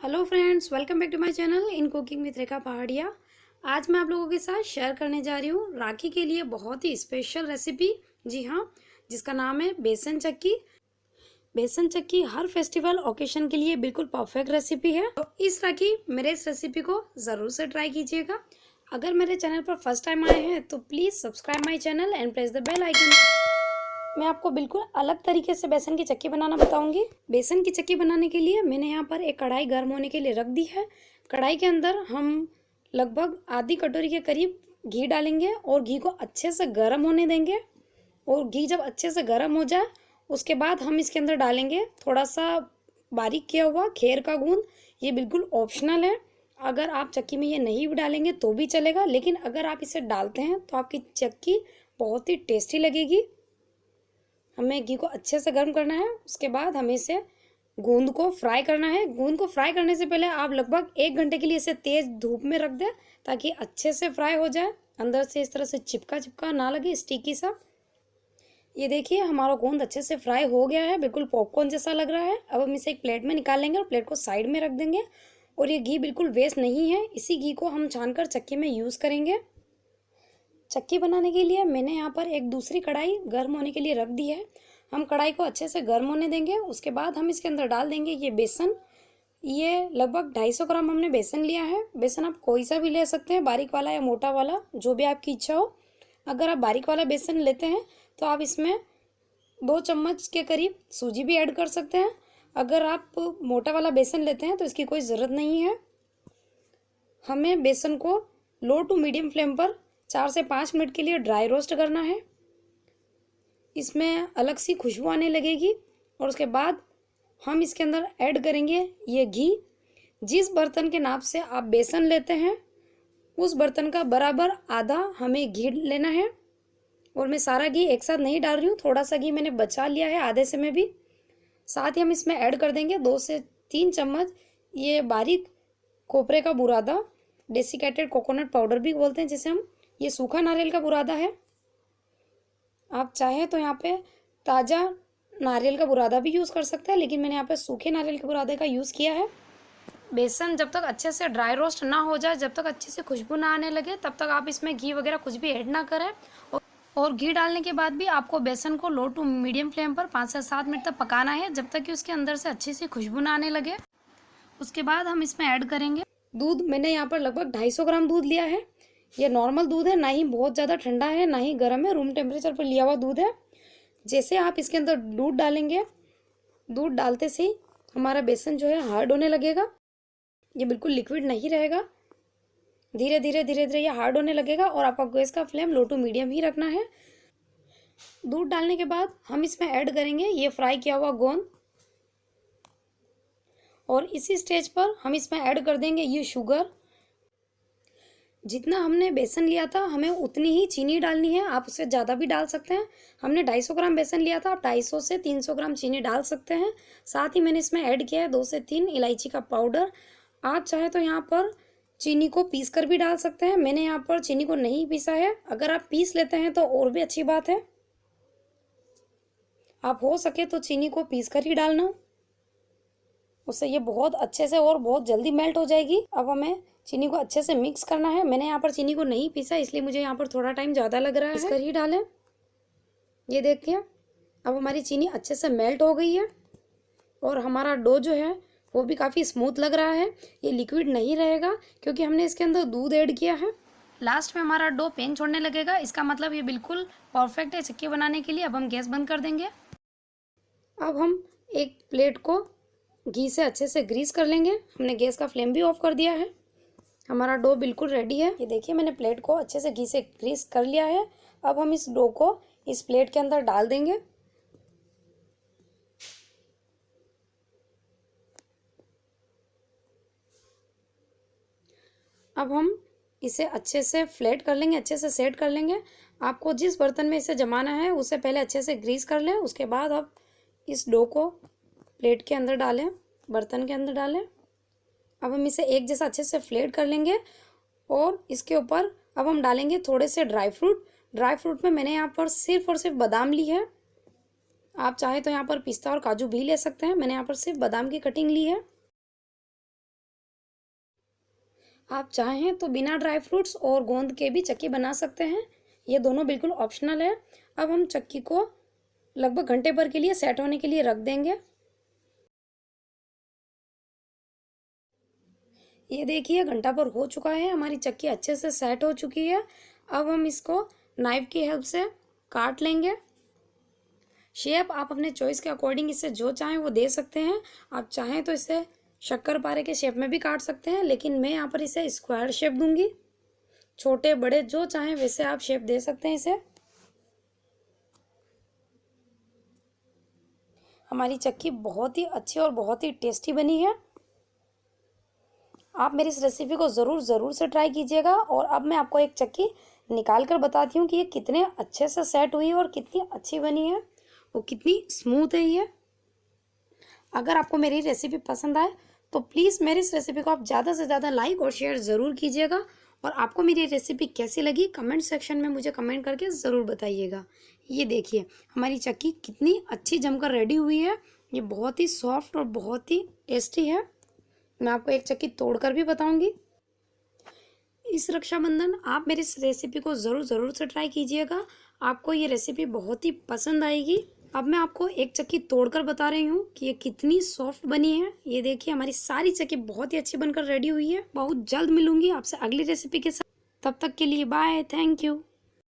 Hello friends, welcome back to my channel in cooking with Rekha Pahadia. आज मैं आप लोगों के साथ शेयर करने जा रही हूँ राखी के लिए बहुत ही स्पेशल रेसिपी जी हाँ जिसका नाम है बेसन चक्की। बेसन चक्की हर फेस्टिवल ओकेशन के लिए बिल्कुल परफेक्ट रेसिपी है। तो इस राखी, मेरे इस रेसिपी को ज़रूर से ट्राई कीजिएगा। अगर मेरे चैनल पर फ़र्स्ट टाइम आए हैं तो please subscribe my channel and press the bell icon मैं आपको बिल्कुल अलग तरीके से बेसन की चक्की बनाना बताऊँगी। बेसन की चक्की बनाने के लिए मैंने यहाँ पर एक कढ़ाई गर्म होने के लिए रख दी है। कढ़ाई के अंदर हम लगभग आधी कटोरी के करीब घी डालेंगे और घी को अच्छे से गर्म होने देंगे। और घी जब अच्छे से गर्म हो जाए, उसके बाद हम इसके अंदर डालेंगे थोड़ा सा बारीक किया हुआ खेर का गूंद। ये बिल्कुल ऑप्शनल है। अगर आप चक्की में ये नहीं भी डालेंगे तो भी चलेगा, लेकिन अगर आप इसे डालते हैं तो आपकी चक्की बहुत ही टेस्टी लगेगी। हमें घी को अच्छे से गर्म करना है, उसके बाद हमें इसे गूंद को फ्राई करना है। गूंद को फ्राई करने से पहले आप लगभग एक घंटे के लिए इसे तेज़ धूप में रख दें, ताकि अच्छे से फ्राई हो जाए। अंदर से इस तरह से चिपका चिपका ना लगे स्टिकी सा। ये देखिए, हमारा गोंद अच्छे से फ्राई हो गया है, बिल्कुल पॉपकॉर्न जैसा लग रहा है। अब हम इसे एक प्लेट में निकाल लेंगे और प्लेट को साइड में रख देंगे। और ये घी बिल्कुल वेस्ट नहीं है, इसी घी को हम छानकर चक्की में यूज़ करेंगे। चक्की बनाने के लिए मैंने यहाँ पर एक दूसरी कढ़ाई गर्म होने के लिए रख दी है। हम कढ़ाई को अच्छे से गर्म होने देंगे, उसके बाद हम इसके अंदर डाल देंगे ये बेसन। ये लगभग 250 ग्राम हमने बेसन लिया है। बेसन आप कोई सा भी ले सकते हैं, बारीक वाला या मोटा वाला, जो भी आपकी इच्छा हो। अगर आप बारीक वाला बेसन लेते हैं तो आप इसमें दो चम्मच के करीब सूजी भी ऐड कर सकते हैं। अगर आप मोटा वाला बेसन लेते हैं तो इसकी कोई ज़रूरत नहीं है। हमें बेसन को लो टू मीडियम फ्लेम पर चार से पाँच मिनट के लिए ड्राई रोस्ट करना है। इसमें अलग सी खुशबू आने लगेगी और उसके बाद हम इसके अंदर ऐड करेंगे ये घी। जिस बर्तन के नाप से आप बेसन लेते हैं, उस बर्तन का बराबर आधा हमें घी लेना है। और मैं सारा घी एक साथ नहीं डाल रही हूँ, थोड़ा सा घी मैंने बचा लिया है आधे से में भी। साथ ही हम इसमें ऐड कर देंगे दो से तीन चम्मच ये बारीक कोपरे का बुरादा डेसिकेटेड कोकोनट पाउडर भी बोलते हैं जिसे हम ये सूखा नारियल का बुरादा है। आप चाहें तो यहाँ पे ताज़ा नारियल का बुरादा भी यूज़ कर सकते हैं, लेकिन मैंने यहाँ पे सूखे नारियल के बुरादे का यूज़ किया है। बेसन जब तक अच्छे से ड्राई रोस्ट ना हो जाए, जब तक अच्छे से खुशबू ना आने लगे, तब तक आप इसमें घी वगैरह कुछ भी ऐड ना करें। और घी डालने के बाद भी आपको बेसन को लो टू मीडियम फ्लेम पर पाँच से सात मिनट तक पकाना है, जब तक कि उसके अंदर से अच्छी सी खुशबू ना आने लगे। उसके बाद हम इसमें ऐड करेंगे। दूध मैंने यहाँ पर लगभग ढाई सौ ग्राम दूध लिया है। ये नॉर्मल दूध है, ना ही बहुत ज़्यादा ठंडा है, ना ही गर्म है। रूम टेम्परेचर पर लिया हुआ दूध है। जैसे आप इसके अंदर दूध डालेंगे, दूध डालते से ही हमारा बेसन जो है हार्ड होने लगेगा। ये बिल्कुल लिक्विड नहीं रहेगा। धीरे धीरे धीरे धीरे ये हार्ड होने लगेगा और आपका गैस का फ्लेम लो टू मीडियम ही रखना है। दूध डालने के बाद हम इसमें ऐड करेंगे ये फ्राई किया हुआ गोंद। और इसी स्टेज पर हम इसमें ऐड कर देंगे ये शुगर जितना हमने बेसन लिया था, हमें उतनी ही चीनी डालनी है। आप उससे ज़्यादा भी डाल सकते हैं। हमने 250 ग्राम बेसन लिया था, आप 250 से 300 ग्राम चीनी डाल सकते हैं। साथ ही मैंने इसमें ऐड किया है दो से तीन इलायची का पाउडर। आप चाहे तो यहाँ पर चीनी को पीस कर भी डाल सकते हैं। मैंने यहाँ पर चीनी को नहीं पीसा है। अगर आप पीस लेते हैं तो और भी अच्छी बात है। आप हो सके तो चीनी को पीस कर ही डालना। उससे ये बहुत अच्छे से और बहुत जल्दी मेल्ट हो जाएगी। अब हमें चीनी को अच्छे से मिक्स करना है। मैंने यहाँ पर चीनी को नहीं पीसा इसलिए मुझे यहाँ पर थोड़ा टाइम ज़्यादा लग रहा है। इस कर ही डालें। ये देखिए अब हमारी चीनी अच्छे से मेल्ट हो गई है और हमारा डो जो है वो भी काफ़ी स्मूथ लग रहा है। ये लिक्विड नहीं रहेगा क्योंकि हमने इसके अंदर दूध ऐड किया है। लास्ट में हमारा डो पेन छोड़ने लगेगा। इसका मतलब ये बिल्कुल परफेक्ट है चक्की बनाने के लिए। अब हम गैस बंद कर देंगे। अब हम एक प्लेट को घी से अच्छे से ग्रीस कर लेंगे। हमने गैस का फ्लेम भी ऑफ़ कर दिया है। हमारा डो बिल्कुल रेडी है। ये देखिए, मैंने प्लेट को अच्छे से घी से ग्रीस कर लिया है। अब हम इस डो को इस प्लेट के अंदर डाल देंगे। अब हम इसे अच्छे से फ्लेट कर लेंगे, अच्छे से सेट कर लेंगे। आपको जिस बर्तन में इसे जमाना है, उसे पहले अच्छे से ग्रीस कर लें। उसके बाद आप इस डो को प्लेट के अंदर डालें, बर्तन के अंदर डालें। अब हम इसे एक जैसा अच्छे से फ्लेट कर लेंगे और इसके ऊपर अब हम डालेंगे थोड़े से ड्राई फ्रूट। ड्राई फ्रूट में मैंने यहाँ पर सिर्फ़ और सिर्फ़ बादाम ली है। आप चाहे तो यहाँ पर पिस्ता और काजू भी ले सकते हैं। मैंने यहाँ पर सिर्फ़ बादाम की कटिंग ली है। आप चाहें तो बिना ड्राई फ्रूट्स और गोंद के भी चक्की बना सकते हैं। ये दोनों बिल्कुल ऑप्शनल है। अब हम चक्की को लगभग घंटे भर के लिए सेट होने के लिए रख देंगे। ये देखिए, घंटा भर हो चुका है, हमारी चक्की अच्छे से सेट हो चुकी है। अब हम इसको नाइफ की हेल्प से काट लेंगे। शेप आप अपने चॉइस के अकॉर्डिंग इसे जो चाहें वो दे सकते हैं। आप चाहें तो इसे शक्कर पारे के शेप में भी काट सकते हैं, लेकिन मैं यहाँ पर इसे स्क्वायर शेप दूँगी। छोटे, बड़े, जो चाहें वैसे आप शेप दे सकते हैं इसे। हमारी चक्की बहुत ही अच्छी और बहुत ही टेस्टी बनी है। आप मेरी इस रेसिपी को ज़रूर ज़रूर से ट्राई कीजिएगा और अब मैं आपको एक चक्की निकाल कर बताती हूँ कि ये कितने अच्छे से सेट हुई है और कितनी अच्छी बनी है। वो कितनी स्मूथ है ये। अगर आपको मेरी रेसिपी पसंद आए तो प्लीज़ मेरी इस रेसिपी को आप ज़्यादा से ज़्यादा लाइक और शेयर ज़रूर कीजिएगा और आपको मेरी रेसिपी कैसी लगी कमेंट सेक्शन में मुझे कमेंट करके ज़रूर बताइएगा। ये देखिए, हमारी चक्की कितनी अच्छी जमकर रेडी हुई है। ये बहुत ही सॉफ्ट और बहुत ही टेस्टी है। मैं आपको एक चक्की तोड़कर भी बताऊँगी। इस रक्षाबंधन, आप मेरी इस रेसिपी को ज़रूर ज़रूर से ट्राई कीजिएगा। आपको ये रेसिपी बहुत ही पसंद आएगी। अब मैं आपको एक चक्की तोड़कर बता रही हूँ कि ये कितनी सॉफ्ट बनी है। ये देखिए, हमारी सारी चक्की बहुत ही अच्छी बनकर रेडी हुई है। बहुत जल्द मिलूँगी आपसे अगली रेसिपी के साथ। तब तक के लिए बाय थैंक यू